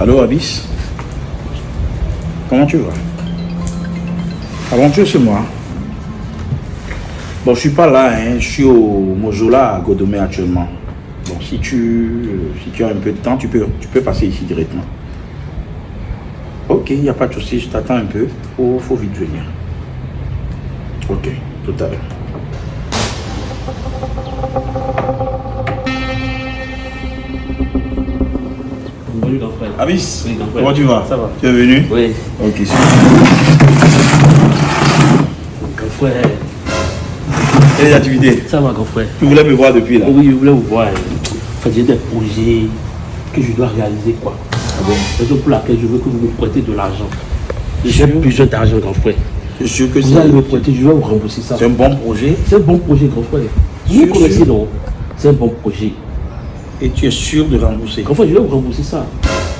Allô, Abyss? Comment tu vas? Aventure chez moi. Bon, je suis pas là, hein. je suis au Mojola à Godomé actuellement. Bon, si tu, si tu as un peu de temps, tu peux, tu peux passer ici directement. Ok, il n'y a pas de souci, je t'attends un peu. Faut, faut vite venir. Ok, tout à l'heure. Bonjour, grand frère. Abyss, Oui, grand frère. comment tu vas Ça va. Tu es venu Oui, Ok, super. grand frère. Et les activités Ça va, grand frère. Tu voulais me voir depuis là Oui, je voulais vous voir. En fait, j'ai des projets que je dois réaliser, quoi. Ah bon Raison pour laquelle je veux que vous me prêtez de l'argent. J'ai besoin d'argent, grand frère. Je suis sûr que Vous allez me c'est prêter, je vais vous rembourser ça. c'est un bon projet C'est un bon projet, grand frère. Vous connaissez, sûr. non C'est un bon projet. Et tu es sûr de rembourser. Grand frère, je vais vous rembourser ça.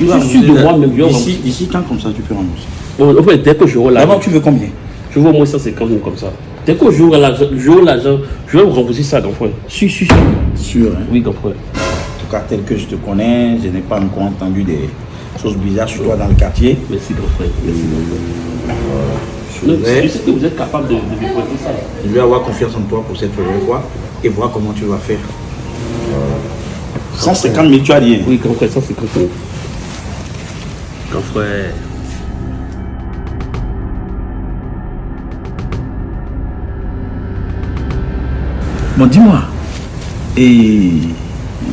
Je suis sûr de moi-même, rembourser. d'ici quand comme ça tu peux rembourser en fait, dès que j'aurai l'argent, D'abord, tu veux combien? Je veux au moins 150 000 comme ça. Dès que j'aurai l'argent, je vais vous rembourser ça, grand frère. Si, si, si. Sûr, hein? Oui, grand frère. En tout cas, tel que je te connais, je n'ai pas encore entendu des choses bizarres sur toi dans le quartier. Merci, grand frère. Je sais que vous êtes capable de, de me prêter ça. je vais avoir confiance en toi pour cette première fois et voir comment tu vas faire. 150 000, tu as dit. hein Oui, grand frère, ça c'est grand frère. Grand frère. Bon, dis-moi. Et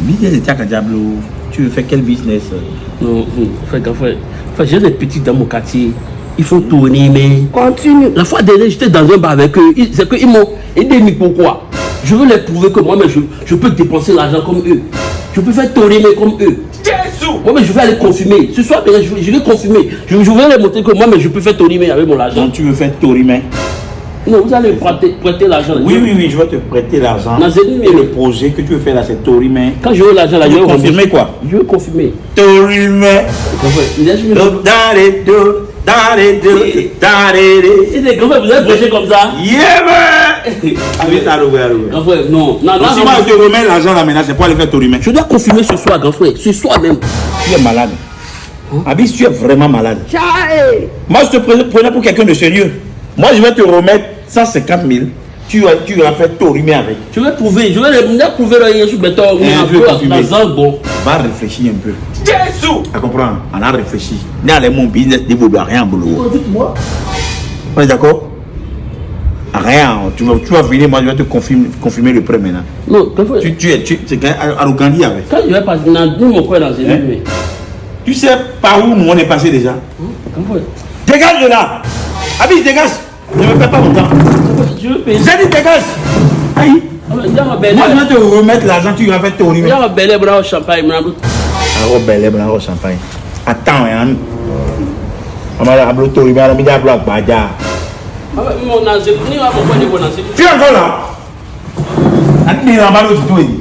business de Diablo, tu veux faire quel business? Non, fait, grand frère. En fait, j'ai des petits dans mon quartier. Ils font tourner, mais. Continue. La fois dernière, j'étais dans un bar avec eux. C'est qu'ils m'ont aidé, mais pourquoi? Je veux leur prouver que moi-même, je, je peux dépenser l'argent comme eux. Je peux faire tourner mais comme eux. Moi, mais je vais aller confirmer. Ce soir, je, je vais confirmer. Je, je vais leur montrer que moi-même, je peux faire tourner mais avec mon argent. Donc, tu veux faire Torimain Non, vous allez prêter, prêter l'argent. Oui, oui, oui, je vais te prêter l'argent. Le mais- projet que tu veux faire là, c'est Torimain. Quand j'aurai l'argent, là, je vais veux confirmer quoi? Je vais confirmer. Laisse-moi- Dans les deux, Et les grands frères, vous êtes prêché comme ça Yeah, man! Grand frère, non. Non, non, si moi je te remets l'argent là maintenant, c'est pour aller faire Torimain. Je dois confirmer ce soir, grand frère. Ce soir même. Tu es malade. Abis, tu es vraiment malade. Chai. Moi, je te prenais pour quelqu'un de sérieux. Moi, je vais te remettre 150 000. Tu vas, tu vas faire avec. Je vais prouver. Je vais je vais prouver le béton. Eh, un je vais confirmer. Dans. Va réfléchir un peu. Jésus! Tu comprends? On a réfléchi. N'est allé mon business ne vaut rien, boulot. Dites-moi. On est d'accord? Rien. Tu vas, tu vas venir, moi, je vais te confirmer, confirmer le prêt maintenant. Non. Tu, tu es, tu, c'est quand avec. Quand je vais passer dans mon dans une Hein? nuit. Tu sais par où nous on est passé déjà? Frère. Dégage de là! Abis, dégage! Ne me perds pas mon temps. grand frère, Je veux payer. J'ai dit dégage! Aïe! Moi, je vais te remettre l'argent, tu vas faire ton rime. Rebelle, bravo, champagne. Rebelle, bravo, champagne. Attends, hein. Ah on va la bloquer, on va la bloquer, badia. Tu es encore là? Attends, on va l'autre, tu